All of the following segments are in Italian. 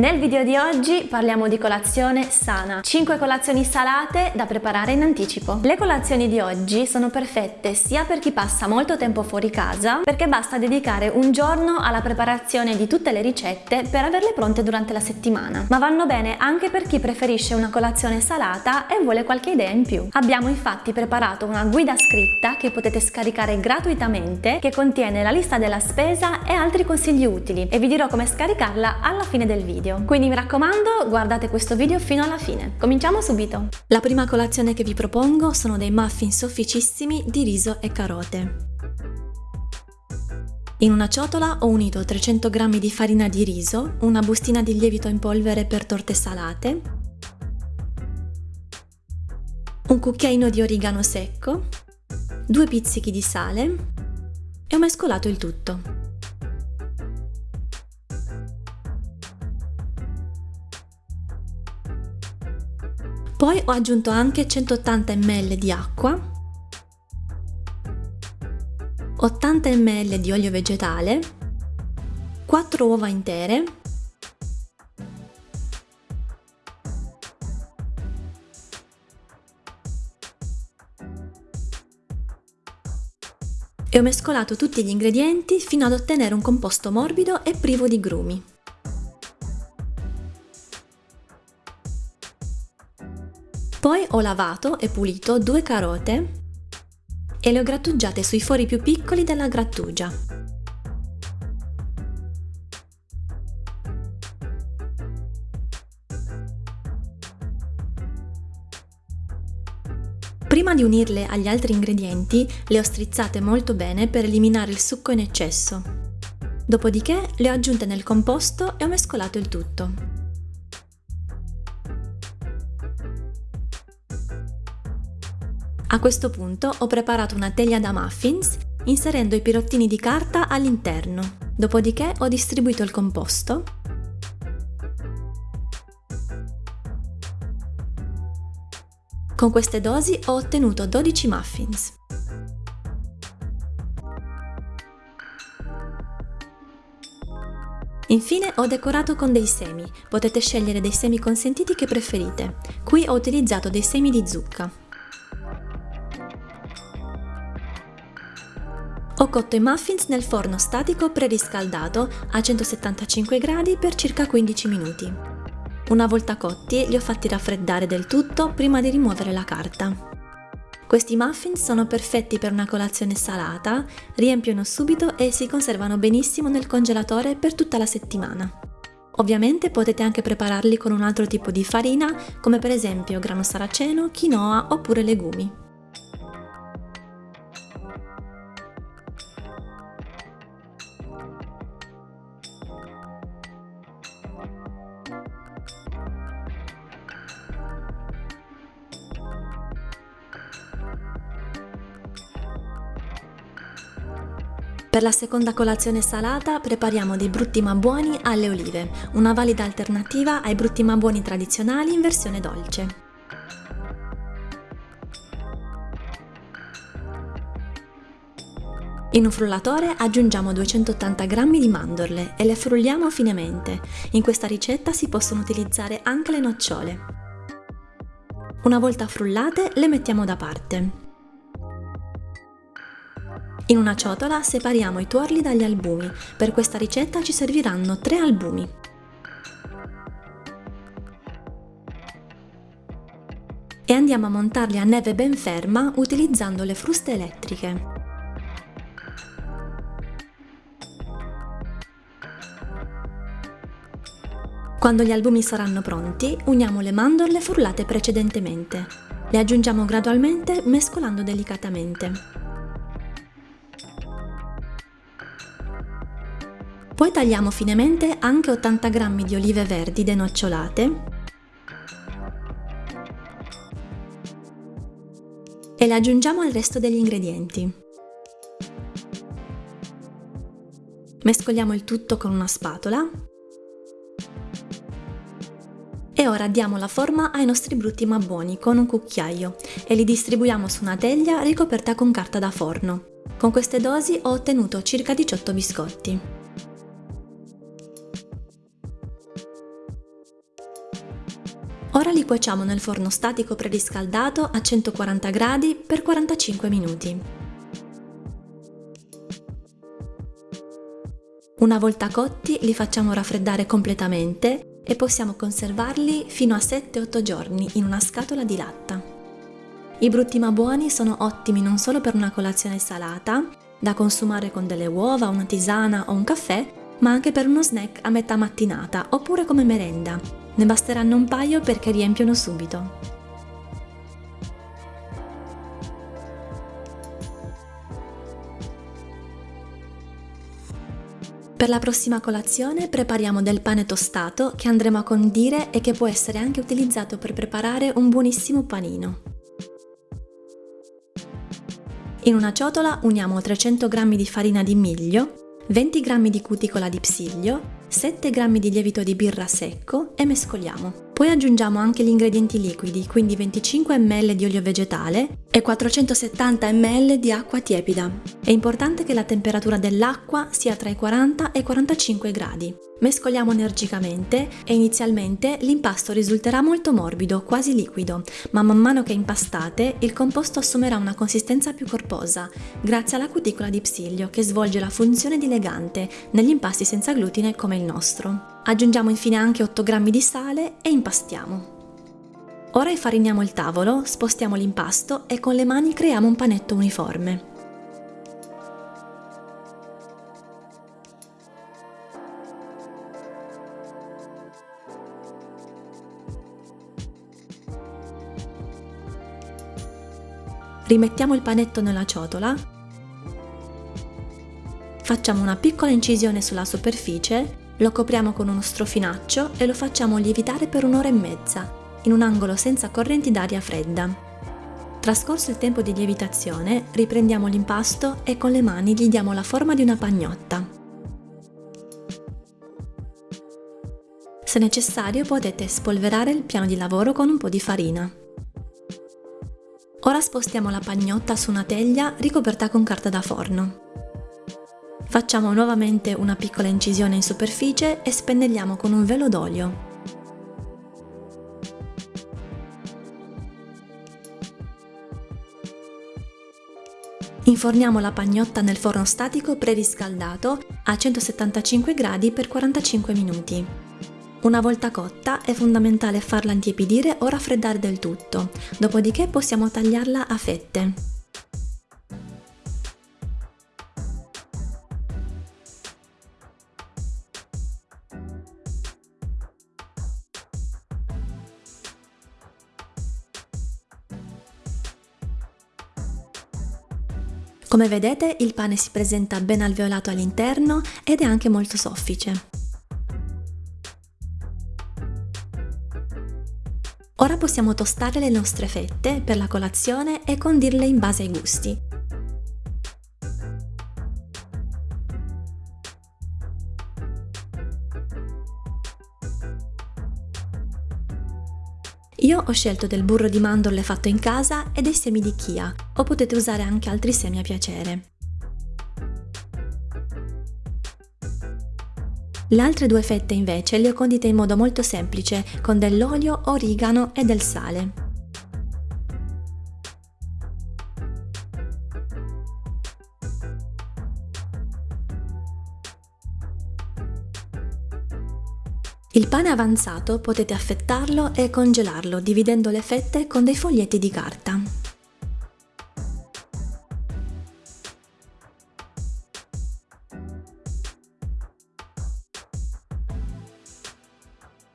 Nel video di oggi parliamo di colazione sana, 5 colazioni salate da preparare in anticipo. Le colazioni di oggi sono perfette sia per chi passa molto tempo fuori casa, perché basta dedicare un giorno alla preparazione di tutte le ricette per averle pronte durante la settimana, ma vanno bene anche per chi preferisce una colazione salata e vuole qualche idea in più. Abbiamo infatti preparato una guida scritta che potete scaricare gratuitamente che contiene la lista della spesa e altri consigli utili e vi dirò come scaricarla alla fine del video video. Quindi mi raccomando, guardate questo video fino alla fine. Cominciamo subito! La prima colazione che vi propongo sono dei muffin sofficissimi di riso e carote. In una ciotola ho unito 300 g di farina di riso, una bustina di lievito in polvere per torte salate, un cucchiaino di origano secco, due pizzichi di sale e ho mescolato il tutto. Poi ho aggiunto anche 180 ml di acqua, 80 ml di olio vegetale, 4 uova intere, e ho mescolato tutti gli ingredienti fino ad ottenere un composto morbido e privo di grumi. Poi ho lavato e pulito due carote e le ho grattugiate sui fori più piccoli della grattugia. Prima di unirle agli altri ingredienti le ho strizzate molto bene per eliminare il succo in eccesso. Dopodiché le ho aggiunte nel composto e ho mescolato il tutto. A questo punto ho preparato una teglia da muffins inserendo i pirottini di carta all'interno. Dopodiché ho distribuito il composto Con queste dosi ho ottenuto 12 muffins. Infine ho decorato con dei semi, potete scegliere dei semi consentiti che preferite. Qui ho utilizzato dei semi di zucca. Cotto i muffins nel forno statico preriscaldato a 175 gradi per circa 15 minuti. Una volta cotti li ho fatti raffreddare del tutto prima di rimuovere la carta. Questi muffins sono perfetti per una colazione salata, riempiono subito e si conservano benissimo nel congelatore per tutta la settimana. Ovviamente potete anche prepararli con un altro tipo di farina, come per esempio grano saraceno, quinoa oppure legumi. Per la seconda colazione salata prepariamo dei brutti ma buoni alle olive, una valida alternativa ai brutti ma buoni tradizionali in versione dolce. In un frullatore aggiungiamo 280 g di mandorle e le frulliamo finemente. In questa ricetta si possono utilizzare anche le nocciole. Una volta frullate le mettiamo da parte. In una ciotola separiamo i tuorli dagli albumi. Per questa ricetta ci serviranno 3 albumi. E andiamo a montarli a neve ben ferma utilizzando le fruste elettriche. Quando gli albumi saranno pronti, uniamo le mandorle frullate precedentemente. Le aggiungiamo gradualmente mescolando delicatamente. Poi tagliamo finemente anche 80 g di olive verdi denocciolate e le aggiungiamo al resto degli ingredienti. Mescoliamo il tutto con una spatola e ora diamo la forma ai nostri brutti ma buoni con un cucchiaio e li distribuiamo su una teglia ricoperta con carta da forno. Con queste dosi ho ottenuto circa 18 biscotti. Ora li cuociamo nel forno statico preriscaldato a 140 gradi per 45 minuti. Una volta cotti li facciamo raffreddare completamente e possiamo conservarli fino a 7-8 giorni in una scatola di latta. I brutti ma buoni sono ottimi non solo per una colazione salata, da consumare con delle uova, una tisana o un caffè, ma anche per uno snack a metà mattinata oppure come merenda, ne basteranno un paio perché riempiono subito. Per la prossima colazione prepariamo del pane tostato che andremo a condire e che può essere anche utilizzato per preparare un buonissimo panino. In una ciotola uniamo 300 g di farina di miglio, 20 g di cuticola di psiglio, 7 g di lievito di birra secco e mescoliamo. Poi aggiungiamo anche gli ingredienti liquidi, quindi 25 ml di olio vegetale e 470 ml di acqua tiepida. È importante che la temperatura dell'acqua sia tra i 40 e i 45 gradi. Mescoliamo energicamente e inizialmente l'impasto risulterà molto morbido, quasi liquido, ma man mano che impastate il composto assumerà una consistenza più corposa, grazie alla cuticola di psiglio che svolge la funzione di legante negli impasti senza glutine come il nostro. Aggiungiamo infine anche 8 g di sale e impastiamo. Ora infariniamo il tavolo, spostiamo l'impasto e con le mani creiamo un panetto uniforme. Rimettiamo il panetto nella ciotola, facciamo una piccola incisione sulla superficie lo copriamo con uno strofinaccio e lo facciamo lievitare per un'ora e mezza, in un angolo senza correnti d'aria fredda. Trascorso il tempo di lievitazione, riprendiamo l'impasto e con le mani gli diamo la forma di una pagnotta. Se necessario potete spolverare il piano di lavoro con un po' di farina. Ora spostiamo la pagnotta su una teglia ricoperta con carta da forno. Facciamo nuovamente una piccola incisione in superficie e spennelliamo con un velo d'olio. Inforniamo la pagnotta nel forno statico preriscaldato a 175 gradi per 45 minuti. Una volta cotta è fondamentale farla intiepidire o raffreddare del tutto, dopodiché possiamo tagliarla a fette. Come vedete il pane si presenta ben alveolato all'interno ed è anche molto soffice. Ora possiamo tostare le nostre fette per la colazione e condirle in base ai gusti. Io ho scelto del burro di mandorle fatto in casa e dei semi di chia, o potete usare anche altri semi a piacere. Le altre due fette invece le ho condite in modo molto semplice, con dell'olio, origano e del sale. Il pane avanzato potete affettarlo e congelarlo dividendo le fette con dei foglietti di carta.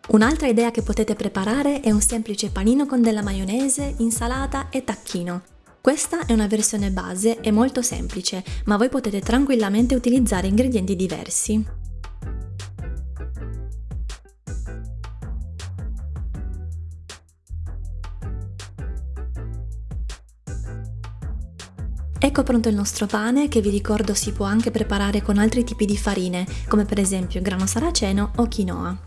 Un'altra idea che potete preparare è un semplice panino con della maionese, insalata e tacchino. Questa è una versione base e molto semplice, ma voi potete tranquillamente utilizzare ingredienti diversi. Ecco pronto il nostro pane che vi ricordo si può anche preparare con altri tipi di farine, come per esempio grano saraceno o quinoa.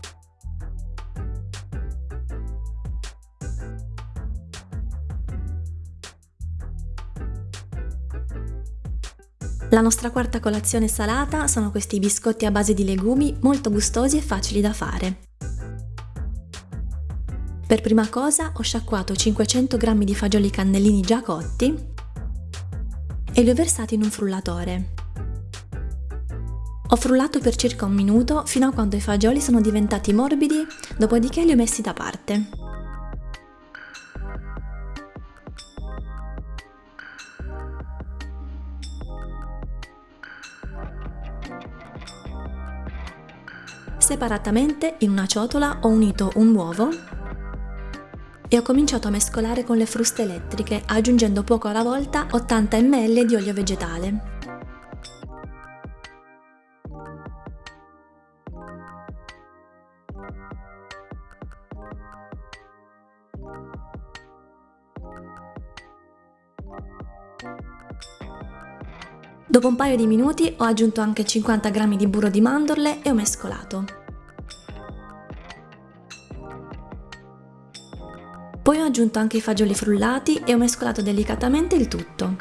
La nostra quarta colazione salata sono questi biscotti a base di legumi molto gustosi e facili da fare. Per prima cosa ho sciacquato 500 g di fagioli cannellini già cotti e li ho versati in un frullatore. Ho frullato per circa un minuto fino a quando i fagioli sono diventati morbidi, dopodiché li ho messi da parte. Separatamente, in una ciotola, ho unito un uovo e ho cominciato a mescolare con le fruste elettriche, aggiungendo poco alla volta 80 ml di olio vegetale. Dopo un paio di minuti ho aggiunto anche 50 g di burro di mandorle e ho mescolato. Poi ho aggiunto anche i fagioli frullati e ho mescolato delicatamente il tutto.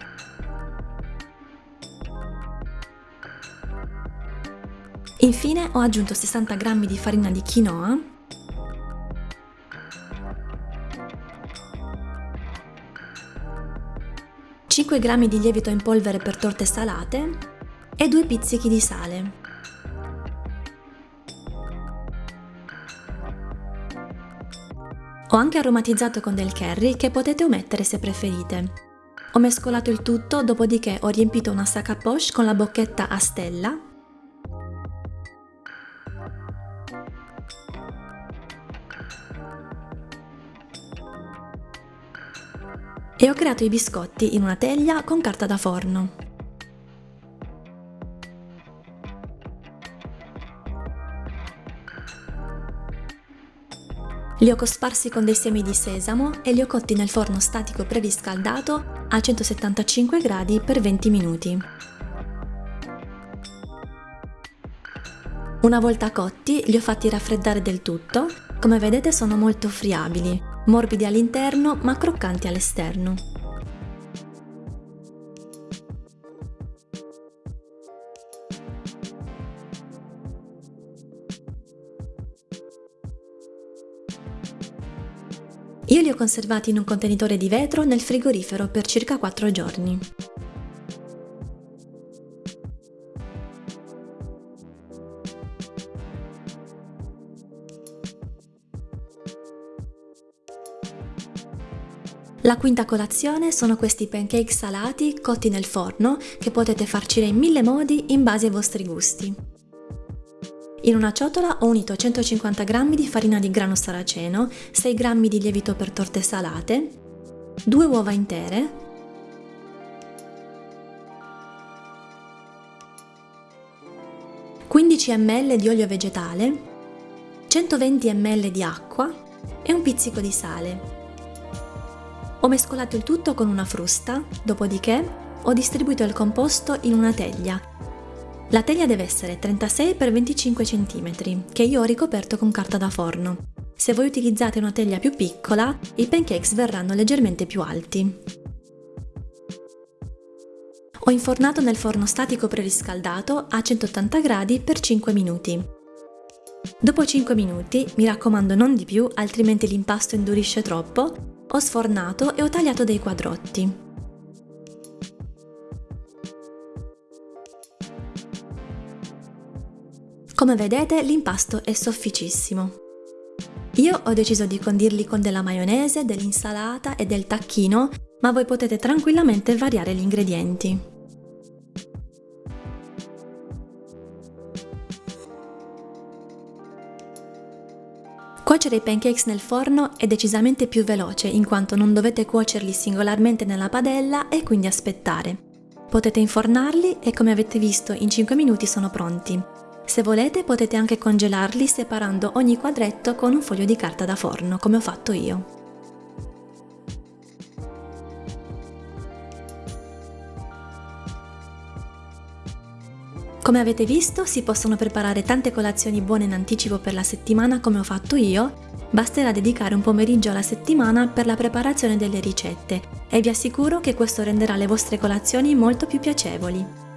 Infine ho aggiunto 60 g di farina di quinoa g di lievito in polvere per torte salate e 2 pizzichi di sale. Ho anche aromatizzato con del curry che potete omettere se preferite. Ho mescolato il tutto, dopodiché ho riempito una sac à poche con la bocchetta a stella e ho creato i biscotti in una teglia con carta da forno. Li ho cosparsi con dei semi di sesamo e li ho cotti nel forno statico preriscaldato a 175 gradi per 20 minuti. Una volta cotti li ho fatti raffreddare del tutto, come vedete sono molto friabili, morbidi all'interno ma croccanti all'esterno. Io li ho conservati in un contenitore di vetro nel frigorifero per circa 4 giorni. La quinta colazione sono questi pancake salati cotti nel forno che potete farcire in mille modi in base ai vostri gusti. In una ciotola ho unito 150 g di farina di grano saraceno, 6 g di lievito per torte salate, 2 uova intere, (15 ml di olio vegetale, 120 ml di acqua e un pizzico di sale. Ho mescolato il tutto con una frusta, dopodiché ho distribuito il composto in una teglia la teglia deve essere 36 x 25 cm, che io ho ricoperto con carta da forno. Se voi utilizzate una teglia più piccola, i pancakes verranno leggermente più alti. Ho infornato nel forno statico preriscaldato a 180 gradi per 5 minuti. Dopo 5 minuti, mi raccomando non di più altrimenti l'impasto indurisce troppo, ho sfornato e ho tagliato dei quadrotti. Come vedete l'impasto è sofficissimo. Io ho deciso di condirli con della maionese, dell'insalata e del tacchino, ma voi potete tranquillamente variare gli ingredienti. Cuocere i pancakes nel forno è decisamente più veloce in quanto non dovete cuocerli singolarmente nella padella e quindi aspettare. Potete infornarli e come avete visto in 5 minuti sono pronti. Se volete potete anche congelarli separando ogni quadretto con un foglio di carta da forno, come ho fatto io. Come avete visto si possono preparare tante colazioni buone in anticipo per la settimana come ho fatto io, basterà dedicare un pomeriggio alla settimana per la preparazione delle ricette e vi assicuro che questo renderà le vostre colazioni molto più piacevoli.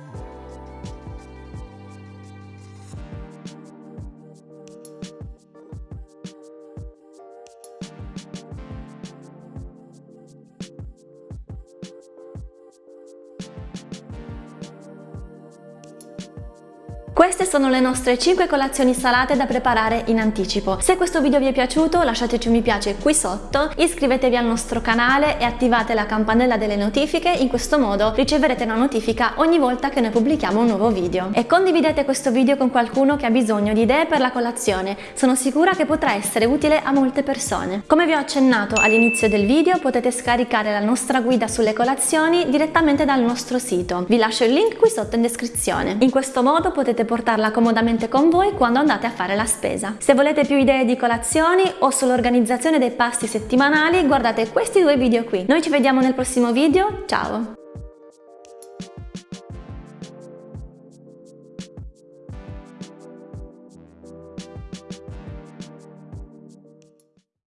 Queste sono le nostre 5 colazioni salate da preparare in anticipo. Se questo video vi è piaciuto lasciateci un mi piace qui sotto, iscrivetevi al nostro canale e attivate la campanella delle notifiche, in questo modo riceverete una notifica ogni volta che noi pubblichiamo un nuovo video. E condividete questo video con qualcuno che ha bisogno di idee per la colazione, sono sicura che potrà essere utile a molte persone. Come vi ho accennato all'inizio del video potete scaricare la nostra guida sulle colazioni direttamente dal nostro sito, vi lascio il link qui sotto in descrizione. In questo modo potete portarla comodamente con voi quando andate a fare la spesa. Se volete più idee di colazioni o sull'organizzazione dei pasti settimanali guardate questi due video qui. Noi ci vediamo nel prossimo video, ciao!